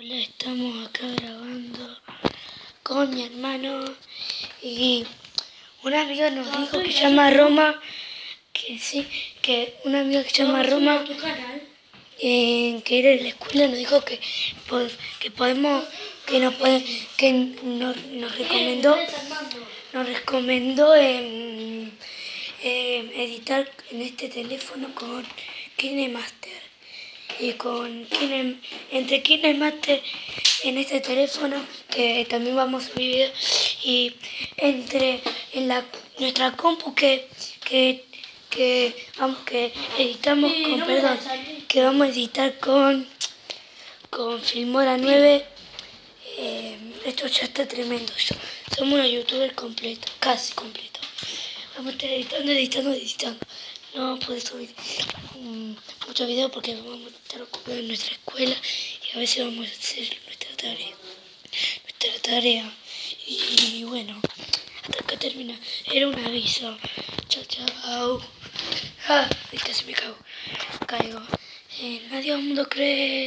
Hola, estamos acá grabando con mi hermano y una amiga nos dijo que se llama Roma, que sí, que una amiga que se llama Roma, eh, que era de la escuela, nos dijo que, que podemos, que nos puede, que nos, recomendó, nos recomendó em, em, editar en este teléfono con KineMaster y con Kine, entre KineMaster en este teléfono que también vamos a subir y entre en la nuestra compu que que que vamos que editamos con perdón que vamos a editar con con Filmora 9 eh, esto ya está tremendo somos unos youtubers completos casi completos. Vamos a estar editando editando editando no puedo subir muchos videos porque vamos a estar ocupados en nuestra escuela y a veces vamos a hacer nuestra tarea. Nuestra tarea. Y, bueno, hasta acá termina. Era un aviso. Chao, chao. Ah, casi me cago. Caigo. Eh, nadie mundo cree.